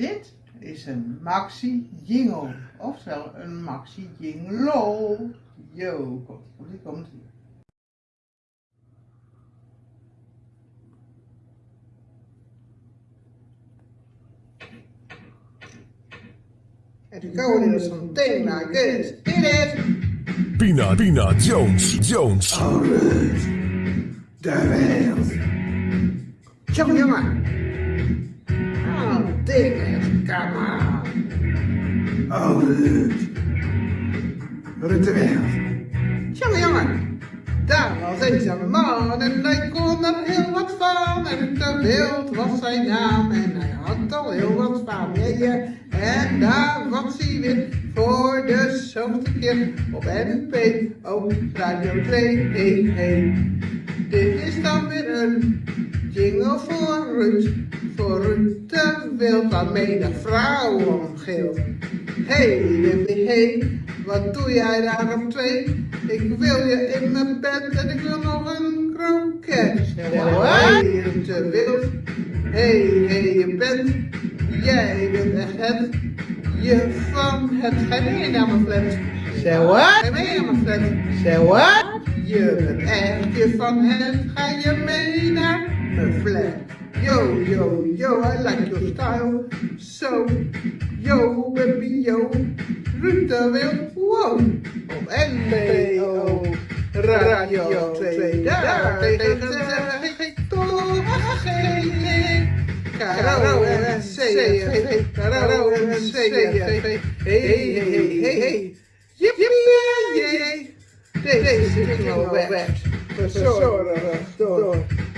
Dit is een maxi jingle, oftewel een maxi jingle. Yo, komt ie, komt ie. And the code is something like this. It is. Pina, Pina, Jones, Jones. De wereld. Jongen, jongen. Come on. Oh, de wereld. Jongen, jongen. Daar was eens een man en hij kon er heel wat van. En de wereld was zijn naam en hij had al heel wat familie. En daar was hij weer voor de zoveelste keer op NP op Radio 2. Hey, hey. Dit is dan weer een jingle voor Ruud. Voor de wild waarmee de vrouw omgeelt. Hey, Wimpy, hey, wat doe jij daar op twee? Ik wil je in mijn bed en ik wil nog een kroket. Hey, Ruud de wild. Hey, hey, je bent, jij bent echt het, je van het, ga je mee naar mijn flat. Say what? Ga je mee naar mijn flat. Say what? Je bent echt je van het, ga je mee naar mijn flat. Yo, yo, yo, I like your style. So, yo, baby, yo, Wild, wow. Op NPO Radio 2, daar tegen zeg ik toch geen Caro en CFV, Caro en CFV, hey, hey, hey, hey, hey. Jippie, jee. Deze jingle werd verzorgd door,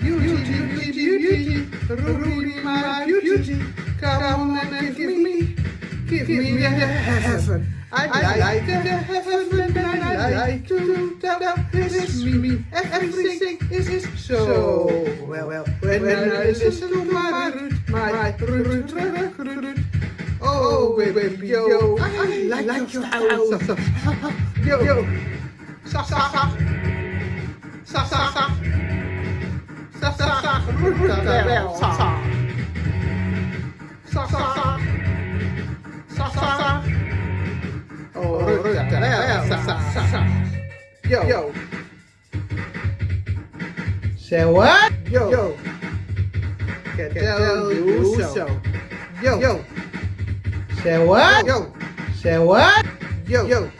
beauty, beauty, beauty. Rudy, my beauty. Come on and give me, give me the heaven. I like the heaven and I like to tell this me. Everything is so well, well. When I listen to my root, my root, root, root. Oh, baby, yo, I like your style. Yo, yo. Zag, zag, zag. Zag, zag, zag. Roet de wel, zag. Zag, zag, zag. Zag, zag, zag. Oh, roet de wel, zag, zag, zag. Yo. Yo. Say what? Yo. Yo. Can tell you so. Yo. Yo. Say what? Yo. Say what? Yo. Yo.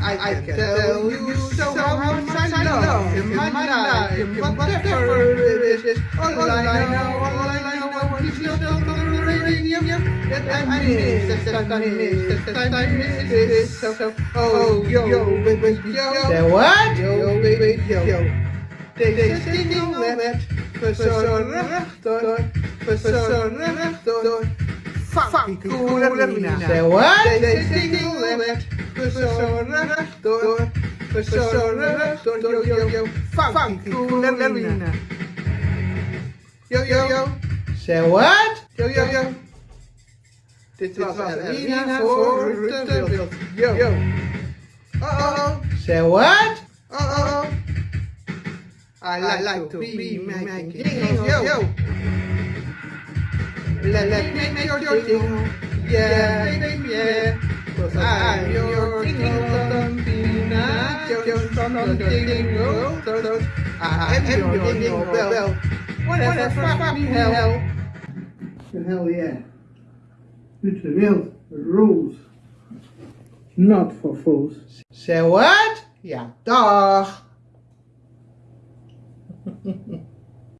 I, I can tell you so much I love him, I like him, whatever it is. All I know, all I know, is the radio. That I miss, that I miss, that I miss this. So, so, oh, yo, yo, baby, yo. Say what? Yo, baby, yo. Deze jingle werd verzorgd door, verzorgd door Funky Coolerina. Say what? Deze jingle werd verzorgd door, yo, yo, yo, Funky Coolerina. Yo, yo, yo, Say what? yo, yo, yo. Dit was Alina voor wild. Yo, yo. Oh, oh, oh. Say what? Oh, oh, oh. I like, like to be making jingles, yo, yo. Let, let me make your jingle, yeah, baby, yeah. Cause I'm your jingle, Not for fools. Say what? Ja, dag.